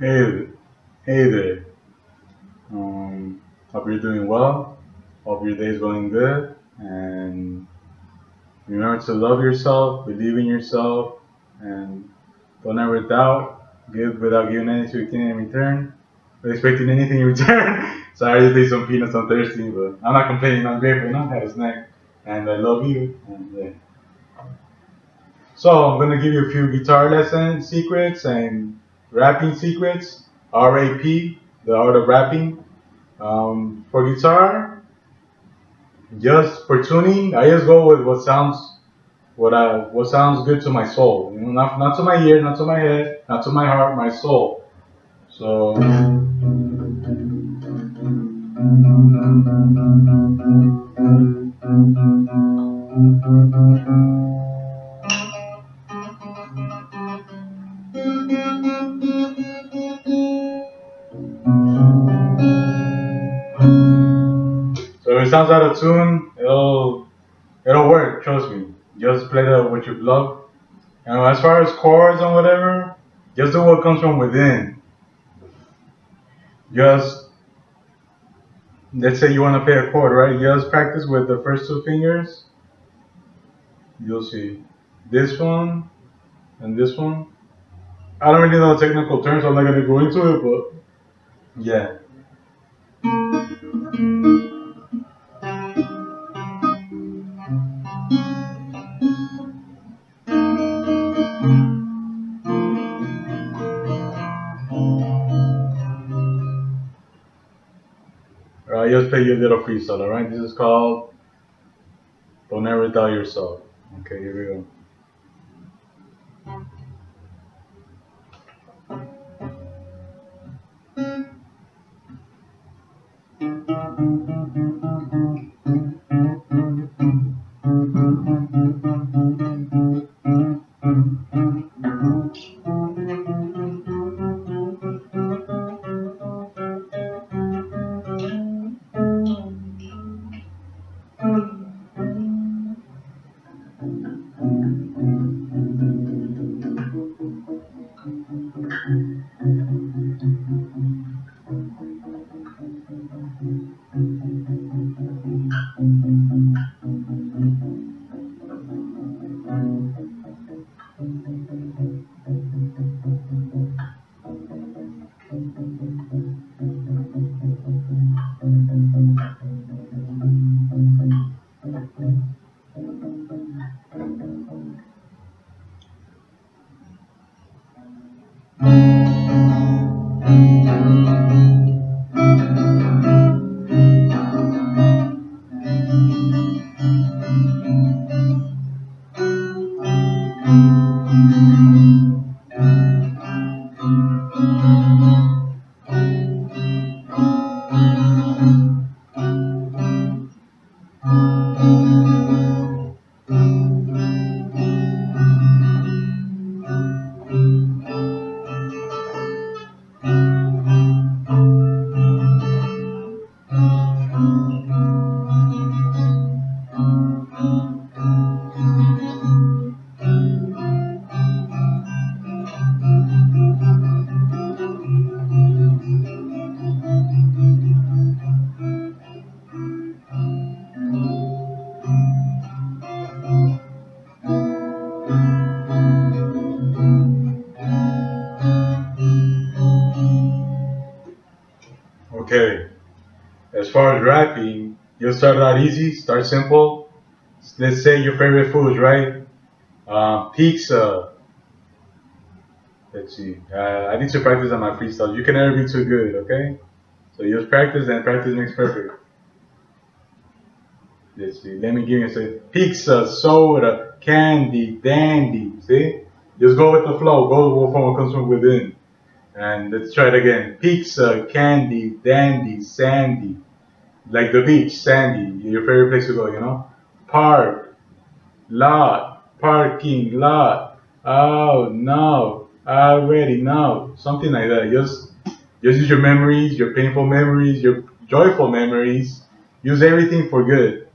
Hey, hey there. Um, hope you're doing well. Hope your day is going good. And remember to love yourself, believe in yourself, and don't ever doubt. Give without giving anything in return. Expecting anything in return. Sorry to take some peanuts. I'm thirsty, but I'm not complaining. I'm grateful. Know, I had a snack, and I love you. And yeah. So I'm gonna give you a few guitar lesson secrets and rapping secrets. R-A-P, the art of rapping. Um, for guitar, just for tuning, I just go with what sounds, what I, what sounds good to my soul. You know, not not to my ear, not to my head, not to my heart, my soul. So. It sounds out of tune, it'll it'll work. Trust me. Just play the what you love. And as far as chords and whatever, just do what comes from within. Just let's say you want to play a chord, right? Just practice with the first two fingers. You'll see this one and this one. I don't really know the technical terms, so I'm not gonna go into it, but yeah. Alright, just play your little freestyle, alright? This is called Don't Ever Doubt Yourself. Okay, here we go. Okay. Far as rapping, you'll start out easy, start simple. Let's say your favorite foods, right? Uh, pizza. Let's see. Uh, I need to practice on my freestyle. You can never be too good, okay? So just practice and practice makes perfect. Let's see. Let me give you a say pizza, soda, candy, dandy. See? Just go with the flow. Go from what comes from within. And let's try it again. Pizza, candy, dandy, sandy. Like the beach, sandy. Your favorite place to go, you know? Park, lot, parking lot. Oh no, already know. Something like that. Just just use your memories, your painful memories, your joyful memories. Use everything for good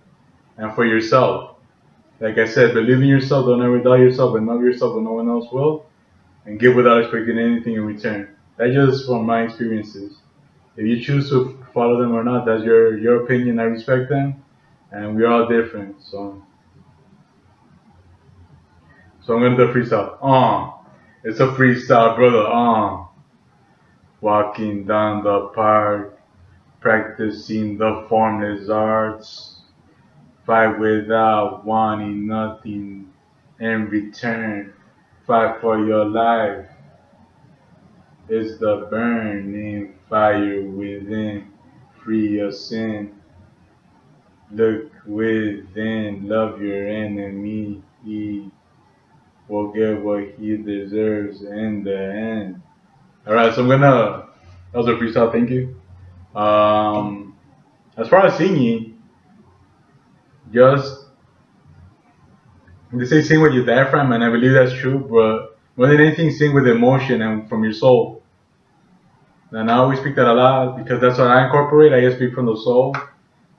and for yourself. Like I said, believe in yourself, don't ever doubt yourself, and love yourself when no one else will, and give without expecting anything in return. That's just from my experiences. If you choose to follow them or not, that's your your opinion. I respect them, and we're all different. So, so I'm gonna do a freestyle. Uh, it's a freestyle, brother. Uh, walking down the park, practicing the formless arts, fight without wanting nothing in return. Fight for your life. It's the burning fire within. Free your sin. Look within. Love your enemy. He will get what he deserves in the end. Alright, so I'm gonna. That was a freestyle, thank you. Um, as far as singing, just they say sing with your diaphragm, and I believe that's true. But more than anything, sing with emotion and from your soul. And I always speak that a lot because that's what I incorporate. I just speak from the soul,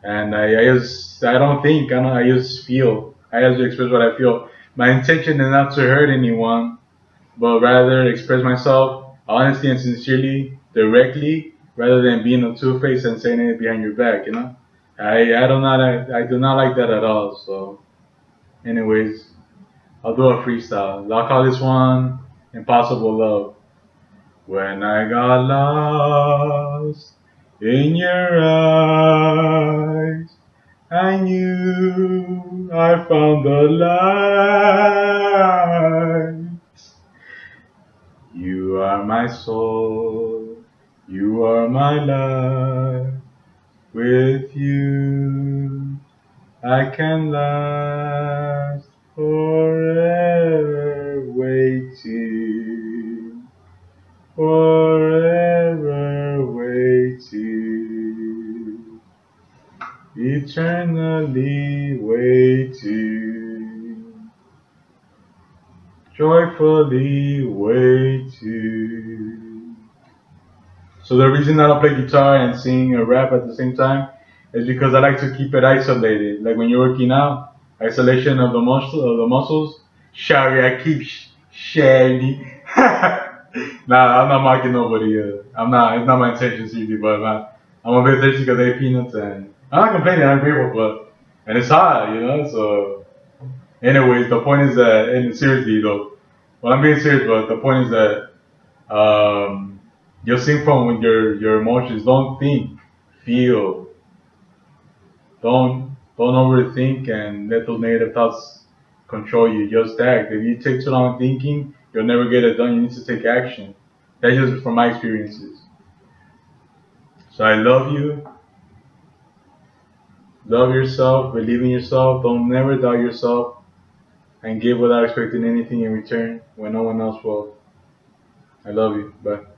and I, I just I don't think I don't I just feel. I just express what I feel. My intention is not to hurt anyone, but rather express myself honestly and sincerely, directly, rather than being a two faced and saying it behind your back. You know, I I do not I, I do not like that at all. So. Anyways, I'll do a freestyle. I'll call this one Impossible Love. When I got lost in your eyes, I knew I found the light. You are my soul, you are my life. With you, I can last forever forever waiting, eternally waiting, joyfully waiting. So the reason I don't play guitar and sing or rap at the same time is because I like to keep it isolated. Like when you're working out, isolation of the muscle of the muscles. Sorry, I keep sh-. nah, I'm not mocking nobody. Uh, I'm not. It's not my intention, seriously. But I'm a bit thirsty because I ate peanuts, and I'm not complaining. I'm grateful, but and it's hot, you know. So, anyways, the point is that, and seriously though, well, I'm being serious, but the point is that um, sing from your your emotions. Don't think, feel. Don't don't overthink and let those negative thoughts control you. Just act. If you take too long thinking, you'll never get it done. You need to take action. That's just from my experiences. So I love you. Love yourself. Believe in yourself. Don't never doubt yourself. And give without expecting anything in return when no one else will. I love you. Bye.